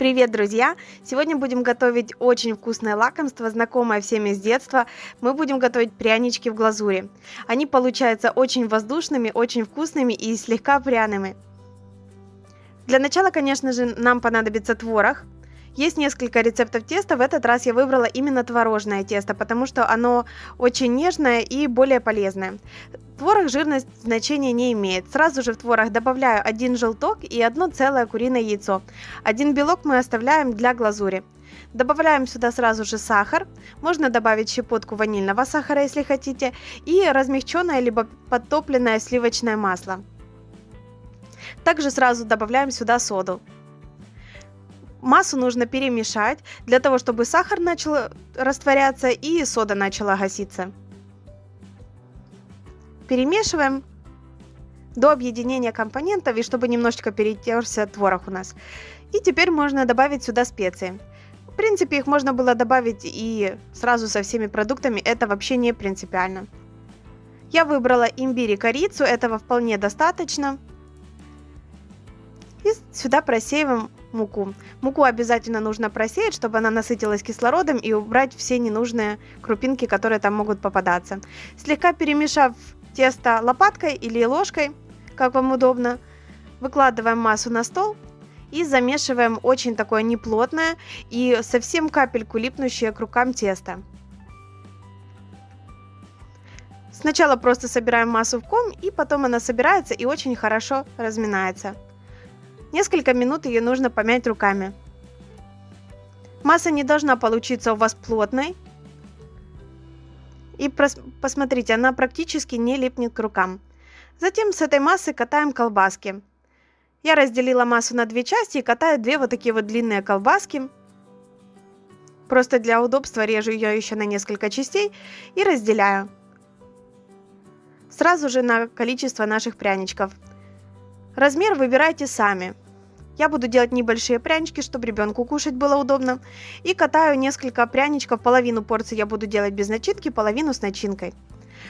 Привет, друзья! Сегодня будем готовить очень вкусное лакомство, знакомое всеми с детства. Мы будем готовить прянички в глазури. Они получаются очень воздушными, очень вкусными и слегка пряными. Для начала, конечно же, нам понадобится творог. Есть несколько рецептов теста, в этот раз я выбрала именно творожное тесто, потому что оно очень нежное и более полезное. Творог жирность значения не имеет. Сразу же в творог добавляю один желток и одно целое куриное яйцо. Один белок мы оставляем для глазури. Добавляем сюда сразу же сахар, можно добавить щепотку ванильного сахара, если хотите, и размягченное либо подтопленное сливочное масло. Также сразу добавляем сюда соду. Массу нужно перемешать для того, чтобы сахар начал растворяться и сода начала гаситься. Перемешиваем до объединения компонентов и чтобы немножечко перетерся творог у нас. И теперь можно добавить сюда специи. В принципе, их можно было добавить и сразу со всеми продуктами, это вообще не принципиально. Я выбрала имбирь и корицу, этого вполне достаточно. И сюда просеиваем муку. Муку обязательно нужно просеять, чтобы она насытилась кислородом и убрать все ненужные крупинки, которые там могут попадаться. Слегка перемешав тесто лопаткой или ложкой, как вам удобно, выкладываем массу на стол и замешиваем очень такое неплотное и совсем капельку липнущее к рукам тесто. Сначала просто собираем массу в ком, и потом она собирается и очень хорошо разминается. Несколько минут ее нужно помять руками. Масса не должна получиться у вас плотной. И посмотрите, она практически не липнет к рукам. Затем с этой массы катаем колбаски. Я разделила массу на две части и катаю две вот такие вот длинные колбаски. Просто для удобства режу ее еще на несколько частей и разделяю. Сразу же на количество наших пряничков. Размер выбирайте сами. Я буду делать небольшие прянички, чтобы ребенку кушать было удобно. И катаю несколько пряничков, половину порции я буду делать без начинки, половину с начинкой.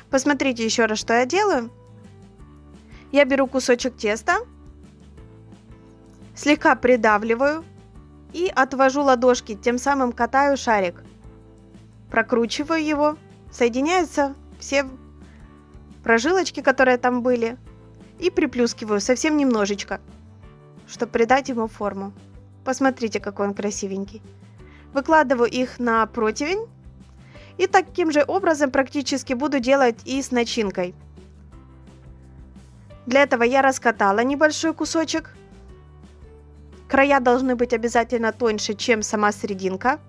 Посмотрите еще раз, что я делаю. Я беру кусочек теста, слегка придавливаю и отвожу ладошки, тем самым катаю шарик. Прокручиваю его, соединяются все прожилочки, которые там были, и приплюскиваю совсем немножечко чтобы придать ему форму. Посмотрите, какой он красивенький. Выкладываю их на противень. И таким же образом практически буду делать и с начинкой. Для этого я раскатала небольшой кусочек. Края должны быть обязательно тоньше, чем сама серединка.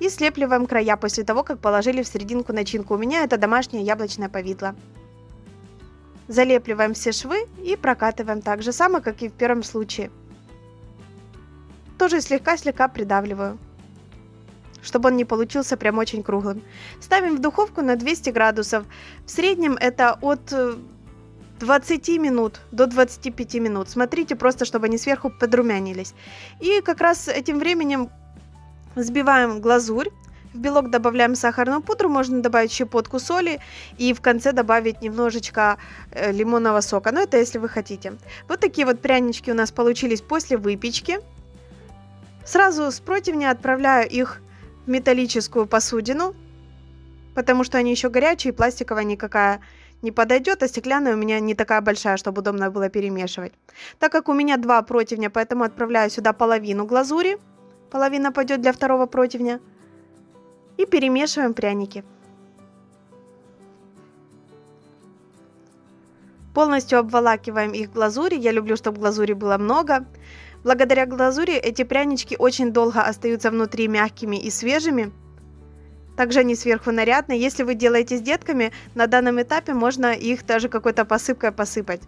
И слепливаем края после того, как положили в серединку начинку. У меня это домашнее яблочное повидло. Залепливаем все швы и прокатываем так же само, как и в первом случае. Тоже слегка-слегка придавливаю, чтобы он не получился прям очень круглым. Ставим в духовку на 200 градусов. В среднем это от 20 э, минут до 25 минут. Смотрите просто, чтобы они сверху подрумянились. И как раз этим временем взбиваем глазурь. В белок добавляем сахарную пудру, можно добавить щепотку соли и в конце добавить немножечко э, лимонного сока. Но это если вы хотите. Вот такие вот прянички у нас получились после выпечки. Сразу с противня отправляю их в металлическую посудину, потому что они еще горячие, пластиковая никакая не подойдет, а стеклянная у меня не такая большая, чтобы удобно было перемешивать. Так как у меня два противня, поэтому отправляю сюда половину глазури. Половина пойдет для второго противня и перемешиваем пряники. Полностью обволакиваем их глазурью. Я люблю, чтобы глазури было много. Благодаря глазури эти прянички очень долго остаются внутри мягкими и свежими. Также они сверху нарядные. Если вы делаете с детками, на данном этапе можно их даже какой-то посыпкой посыпать.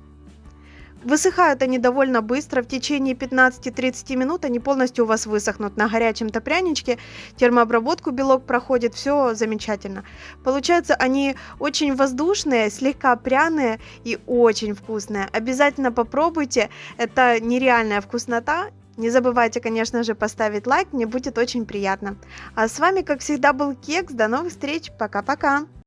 Высыхают они довольно быстро, в течение 15-30 минут они полностью у вас высохнут на горячем топряничке, термообработку белок проходит, все замечательно. Получается они очень воздушные, слегка пряные и очень вкусные. Обязательно попробуйте, это нереальная вкуснота. Не забывайте, конечно же, поставить лайк, мне будет очень приятно. А с вами, как всегда, был Кекс. До новых встреч. Пока-пока.